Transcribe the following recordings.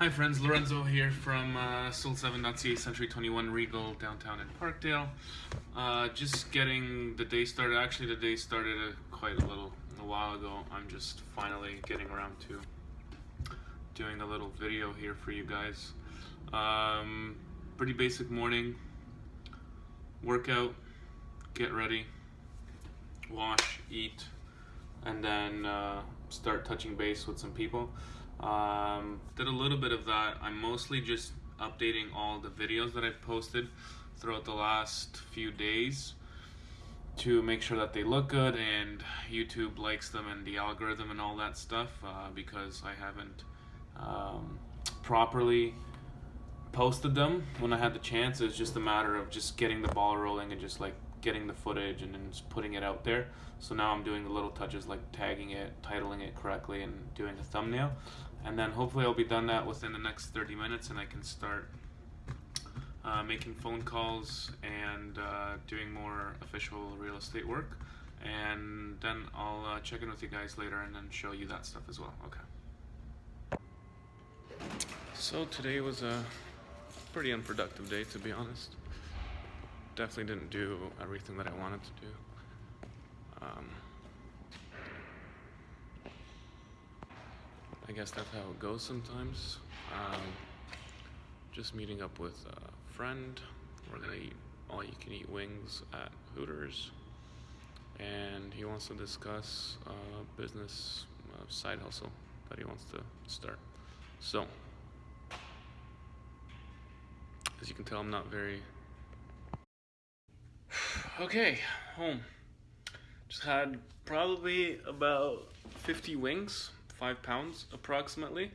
Hi friends, Lorenzo here from uh, Soul7.ca Century 21 Regal downtown in Parkdale. Uh, just getting the day started. Actually, the day started uh, quite a little a while ago. I'm just finally getting around to doing a little video here for you guys. Um, pretty basic morning. Workout, get ready, wash, eat, and then uh, start touching base with some people. Um, did a little bit of that. I'm mostly just updating all the videos that I've posted throughout the last few days to make sure that they look good and YouTube likes them and the algorithm and all that stuff uh, because I haven't um, properly posted them when I had the chance. It's just a matter of just getting the ball rolling and just like getting the footage and then just putting it out there. So now I'm doing the little touches like tagging it, titling it correctly, and doing a thumbnail. And then hopefully I'll be done that within the next 30 minutes and I can start uh, making phone calls and uh, doing more official real estate work. And then I'll uh, check in with you guys later and then show you that stuff as well. Okay. So today was a pretty unproductive day to be honest definitely didn't do everything that I wanted to do um, I guess that's how it goes sometimes. Um, just meeting up with a friend. We're gonna eat all you can eat wings at Hooters. And he wants to discuss a business side hustle that he wants to start. So, as you can tell, I'm not very. Okay, home. Just had probably about 50 wings five pounds approximately.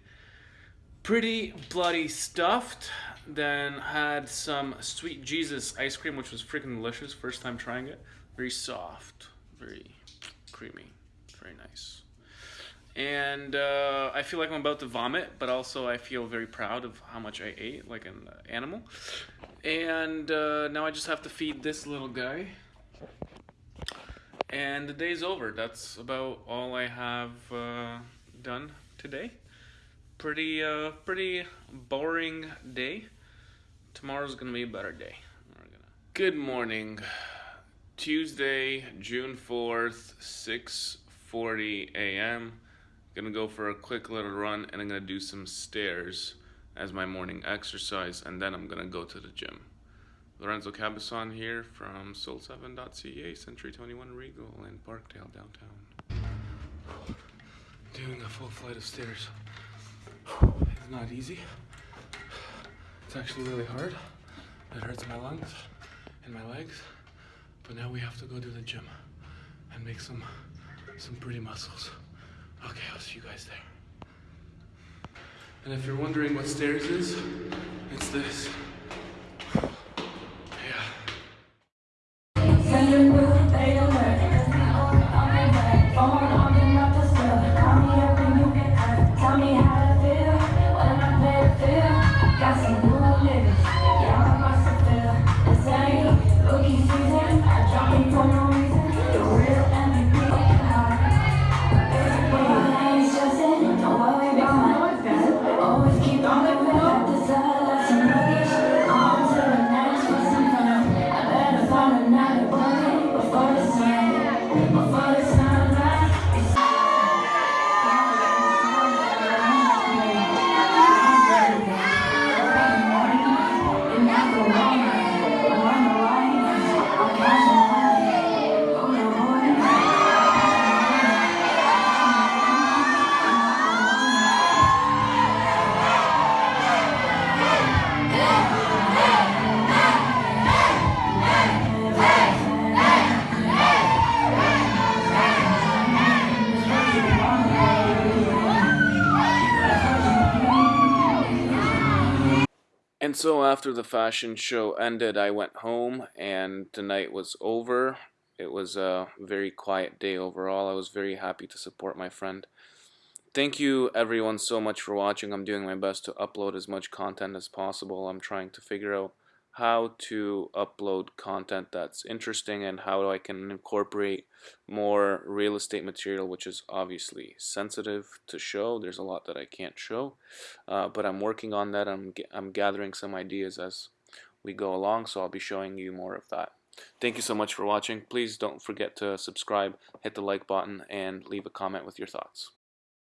Pretty bloody stuffed. Then had some Sweet Jesus ice cream, which was freaking delicious. First time trying it. Very soft, very creamy, very nice. And uh, I feel like I'm about to vomit, but also I feel very proud of how much I ate, like an animal. And uh, now I just have to feed this little guy and the day's over. That's about all I have uh, done today. Pretty, uh, pretty boring day. Tomorrow's gonna be a better day. Good morning. Tuesday, June 4th, 6.40 a.m. Gonna go for a quick little run and I'm gonna do some stairs as my morning exercise and then I'm gonna go to the gym. Lorenzo Cabazon here from Soul7.ca, Century 21 Regal in Parkdale, downtown doing a full flight of stairs is not easy. It's actually really hard. It hurts my lungs and my legs. But now we have to go to the gym and make some some pretty muscles. Okay, I'll see you guys there. And if you're wondering what stairs is, it's this. And so after the fashion show ended, I went home and the night was over. It was a very quiet day overall. I was very happy to support my friend. Thank you everyone so much for watching. I'm doing my best to upload as much content as possible. I'm trying to figure out how to upload content that's interesting and how I can incorporate more real estate material which is obviously sensitive to show. There's a lot that I can't show uh, but I'm working on that. I'm, I'm gathering some ideas as we go along so I'll be showing you more of that. Thank you so much for watching. Please don't forget to subscribe hit the like button and leave a comment with your thoughts